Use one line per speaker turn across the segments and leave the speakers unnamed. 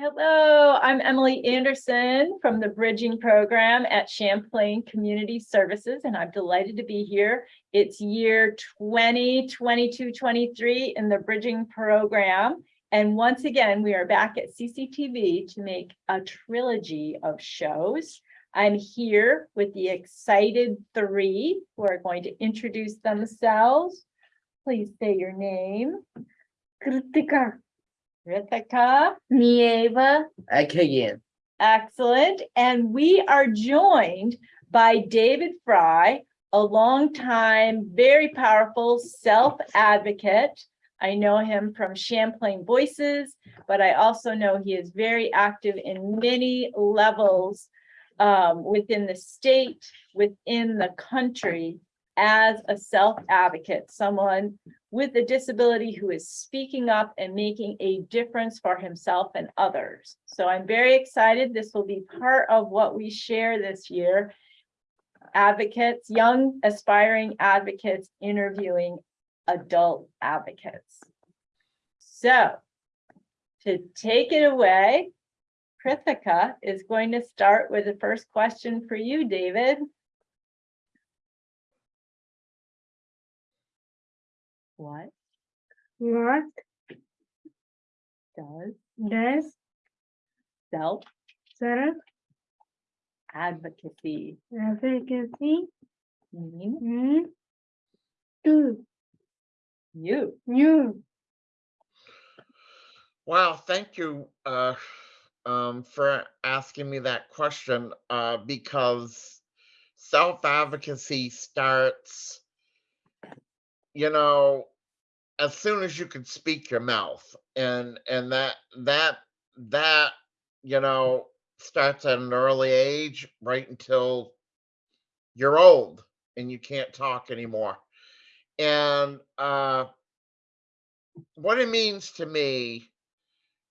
Hello, I'm Emily Anderson from the Bridging Program at Champlain Community Services, and I'm delighted to be here. It's year 2022, 23 in the Bridging Program. And once again, we are back at CCTV to make a trilogy of shows. I'm here with the excited three who are going to introduce themselves. Please say your name.
Kritika,
Rithika.
Nieva,
Again,
Excellent. And we are joined by David Fry, a longtime, very powerful self-advocate. I know him from Champlain Voices, but I also know he is very active in many levels um, within the state, within the country as a self-advocate, someone with a disability who is speaking up and making a difference for himself and others. So I'm very excited. This will be part of what we share this year. Advocates, young aspiring advocates interviewing adult advocates. So to take it away, Krithika is going to start with the first question for you, David. What
what
does
does
self
self
advocacy
advocacy
mean
mean to
you?
you?
wow, thank you uh, um, for asking me that question uh, because self advocacy starts, you know, as soon as you can speak your mouth, and and that that that you know starts at an early age, right until you're old and you can't talk anymore. And uh, what it means to me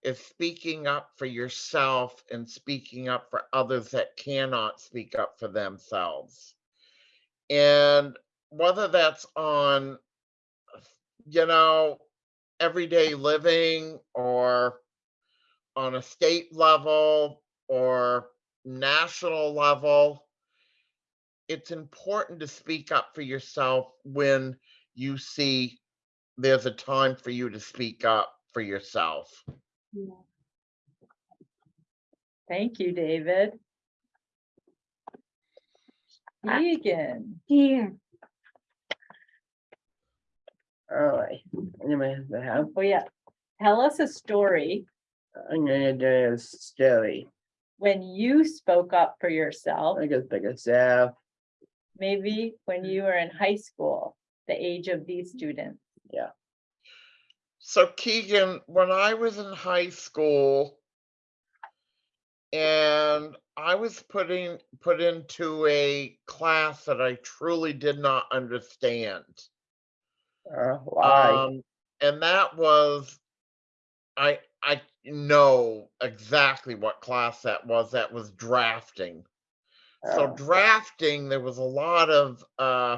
is speaking up for yourself and speaking up for others that cannot speak up for themselves. And whether that's on, you know, everyday living or on a state level or national level, it's important to speak up for yourself when you see there's a time for you to speak up for yourself.
Thank you, David. Egan,
Here, Oh,
All right, anybody has to have,
oh yeah, tell us a story
I'm gonna do a story.
when you spoke up for yourself,
I guess big as
maybe when you were in high school, the age of these students. Yeah.
So Keegan, when I was in high school and I was putting put into a class that I truly did not understand.
Uh, why?
Um, and that was I I know exactly what class that was. That was drafting. So
Oh,
drafting, there was a lot of uh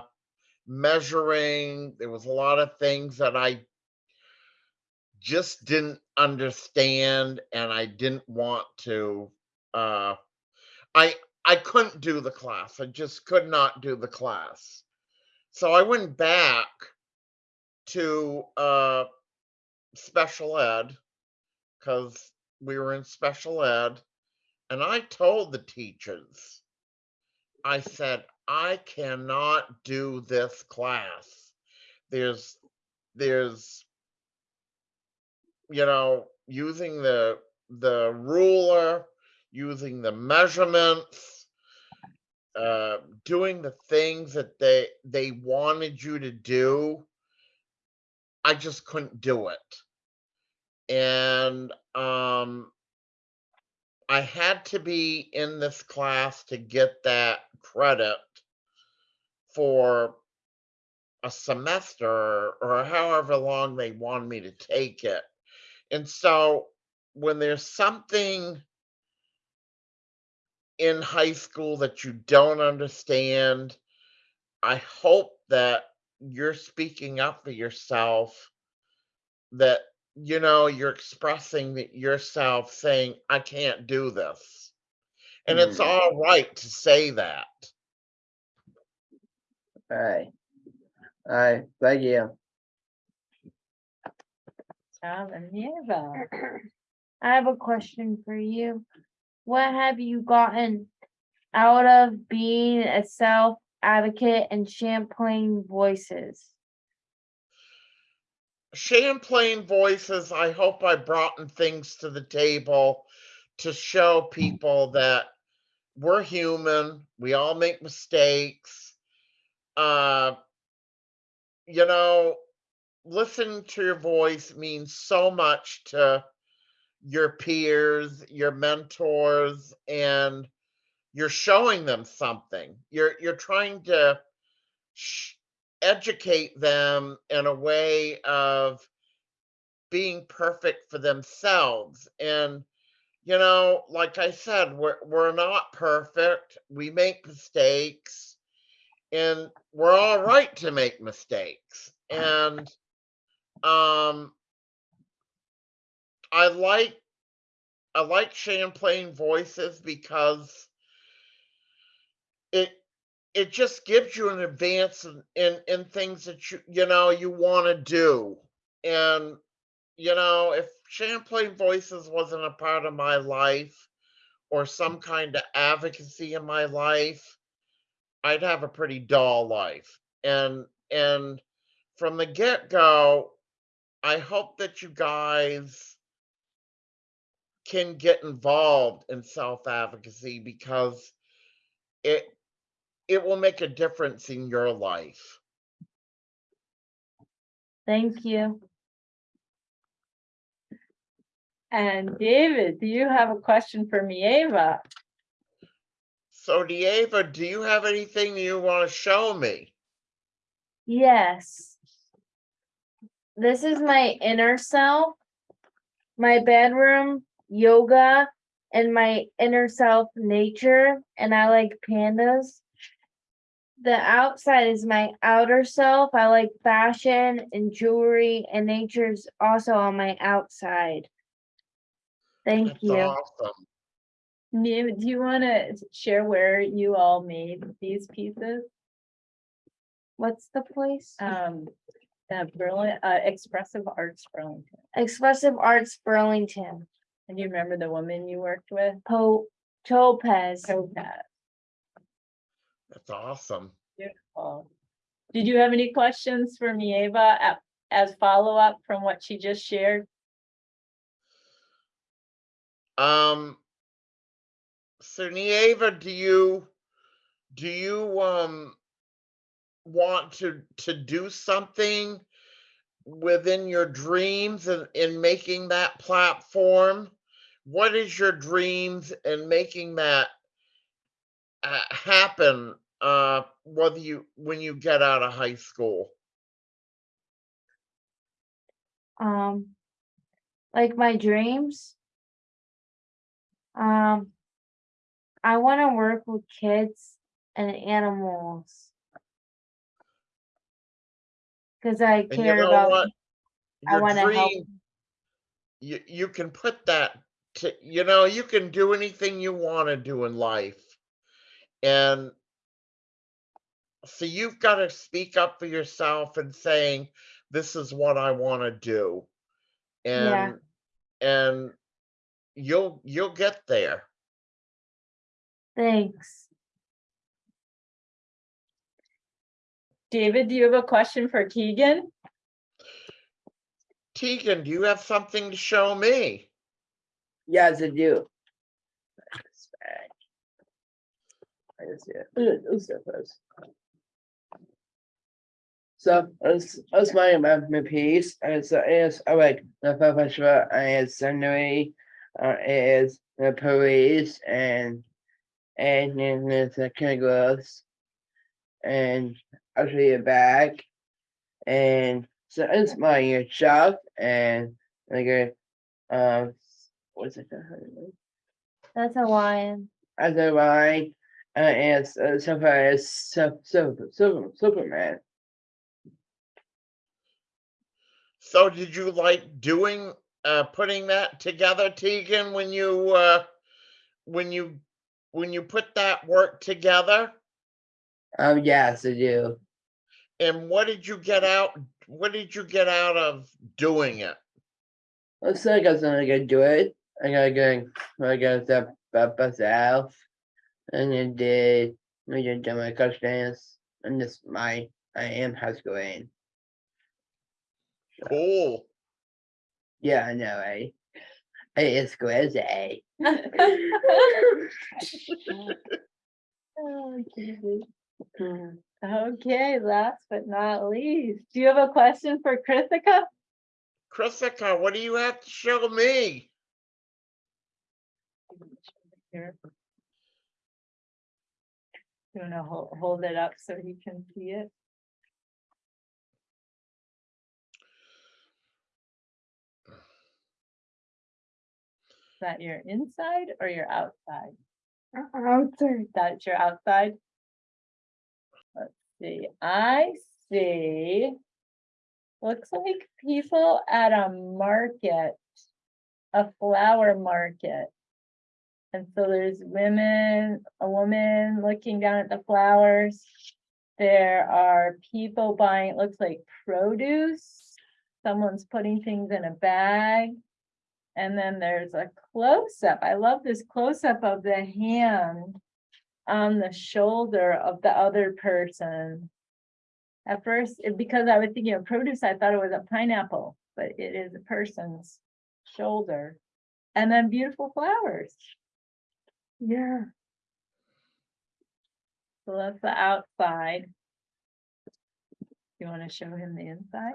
measuring, there was a lot of things that I just didn't understand and I didn't want to uh I I couldn't do the class. I just could not do the class. So I went back to uh special ed because we were in special ed and I told the teachers I said, I cannot do this class. There's, there's, you know, using the, the ruler, using the measurements, uh, doing the things that they, they wanted you to do. I just couldn't do it. And, um, I had to be in this class to get that credit for a semester or however long they want me to take it. And so when there's something in high school that you don't understand, I hope that you're speaking up for yourself that you know, you're expressing yourself saying, I can't do this. And it's
Mm.
all right to say that.
Alright. Alright, thank you.
Tom and Eva.
I have a question for you. What have you gotten out of being a self advocate and Champlain Voices?
Champlain voices, I hope I brought in things to the table to show people that we're human, we all make mistakes. Uh, you know, listening to your voice means so much to your peers, your mentors, and you're showing them something. You're you're trying to sh- educate them in a way of being perfect for themselves. And you know like i said we're we're not perfect. We make mistakes. And we're all right to make mistakes. And um i like i like champlain voices because it it just gives you an advance in in, in things that you you know you want to do. And you know if champlain voices wasn't a part of my life or some kind of advocacy in my life i'd have a pretty dull life. And and from the get-go i hope that you guys can get involved in self-advocacy because it it will make a difference in your life.
Thank you.
And David, do you have a question for Mieva?
So, Dieva, do you have anything you want to show me?
Yes. This is my inner self, my bedroom, yoga, and my inner self nature, and I like pandas. The outside is my outer self. I like fashion and jewelry, and nature's also on my outside. Thank
That's
you.
awesome.
Mieva, do you want to share where you all made these pieces?
What's the place?
Um, uh, Berlin, uh, Expressive Arts Burlington.
Expressive Arts Burlington.
And you remember the woman you worked with?
Po Topaz.
Topaz.
That's awesome.
Beautiful. Did you have any questions for a- as follow-up from what she just shared?
Um, so Nieva, do you do you um want to to do something within your dreams and in making that platform? What is your dreams in making that uh, happen? Uh, whether you when you get out of high school.
Um, like my dreams. Um, I want to work with kids and animals. Cause I
And you
care
know
about,
what?
I wanna help.
You you can put that to you know you can do anything you want to do in life, and so you've got to speak up for yourself and saying this is what I want to do,
Yeah.
and and you'll you'll get there.
thanks.
David, do you have a question for Keegan?
Tegan, do you have something to show me?
Yes, I do. It's back. I just, yeah, those stuff is. So, that's, that's my, my, my piece, and so it's, I like, the professional, and it's scenery, uh, it is the police, and, and then there's the kangaroos. And actually a bag, and so it's my shop, and like um, what's it called?
That's a lion.
as a line uh, as uh, so far as super, super, super, Superman.
So did you like doing, uh, putting that together, Tegan, when you, uh, when you, when you put that work together?
Um, yes, I do.
And what did you get out, what did you get out of doing it?
Looks like I was gonna go do it. I gotta go, I gotta step up myself. And then did, I just done my questions. And this my, I am high school in.
Cool.
Yeah, I know, eh? Hey, it's school is A.
Oh, David. Okay, last but not least, do you have a question for Krithika?
Chrisika, what do you have to show me?
You wanna hold, hold it up so he can see it? Is that your inside or your outside?
Uh, outside.
That's your outside? Let's see, I see. Looks like people at a market, a flower market. And so there's women, a woman looking down at the flowers. There are people buying, it looks like produce. Someone's putting things in a bag. And then there's a close-up. I love this close-up of the hand on the shoulder of the other person. At first, it- because I was thinking of produce, I thought it was a pineapple, but it is a person's shoulder. And then beautiful flowers.
Yeah.
So that's the outside. You want to show him the inside?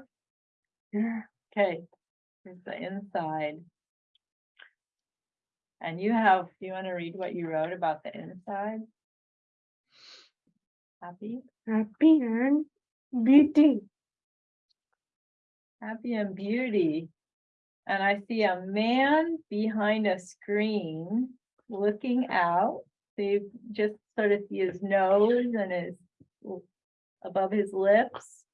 Yeah.
Okay, here's the inside. And you have, you want to read what you wrote about the inside? Happy,
Happy and beauty.
happy and beauty. And I see a man behind a screen looking out. So you just sort of see his nose and his above his lips.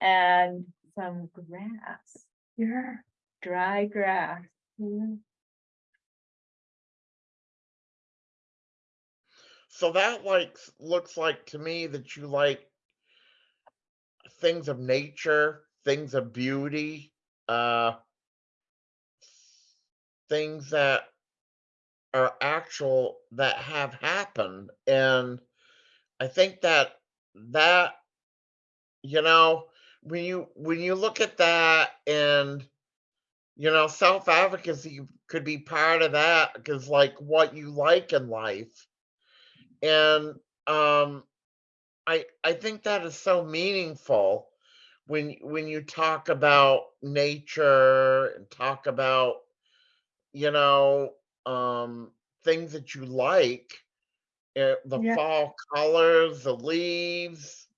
And some grass.
Yeah.
dry grass. Mm,
So that like, looks like to me that you like things of nature, things of beauty, uh, things that are actual that have happened. And I think that that, you know, when you when you look at that and you know, self advocacy could be part of that because like what you like in life and um i i think that is so meaningful when when you talk about nature and talk about you know um things that you like uh, the
Yeah.
fall colors the leaves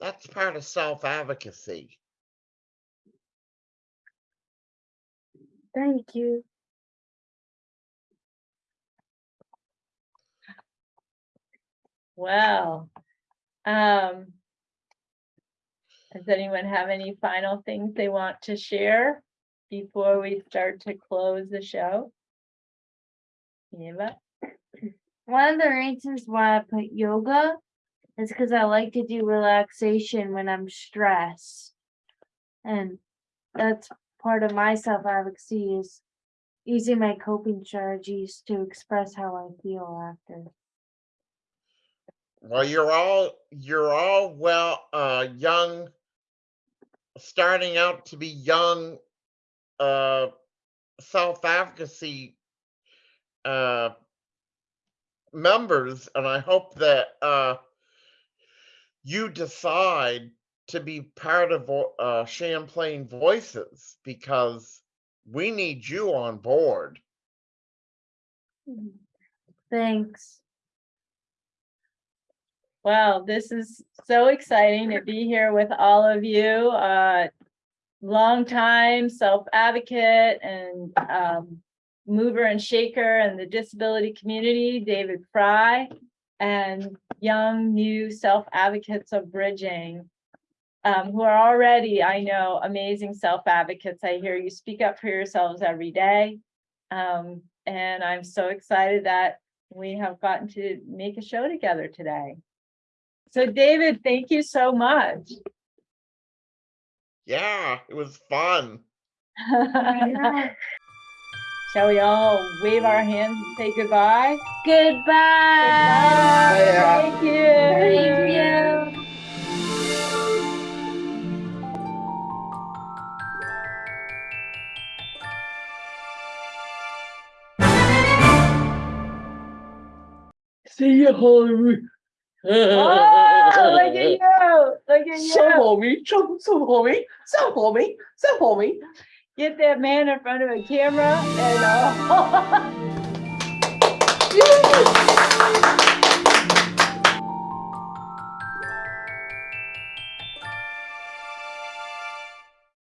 that's part of self advocacy
Thank you.
Well, um. Does anyone have any final things they want to share before we start to close the show? Eva?
One of the reasons why I put yoga is because I like to do relaxation when I'm stressed. And that's part of my self advocacy is using my coping strategies to express how I feel after.
well you're all you're all well uh young starting out to be young uh self advocacy uh members and i hope that uh you decide to be part of uh champlain voices because we need you on board
Thanks.
Well, this is so exciting to be here with all of you. Uh, longtime self-advocate and um, mover and shaker in the disability community, David Fry, and young new self-advocates of bridging. um, who are already, I know, amazing self advocates. I hear you speak up for yourselves every day. Um, and I'm so excited that we have gotten to make a show together today. So David, thank you so much.
Yeah, it was fun.
Shall we all wave our hands and say goodbye?
Goodbye.
Goodbye. Thank you.
Thank you.
See you, Hollywood.
Oh, look at you, look at
So
you.
for me, so so for me, so for me, so for me.
Get that man in front of a camera and, uh,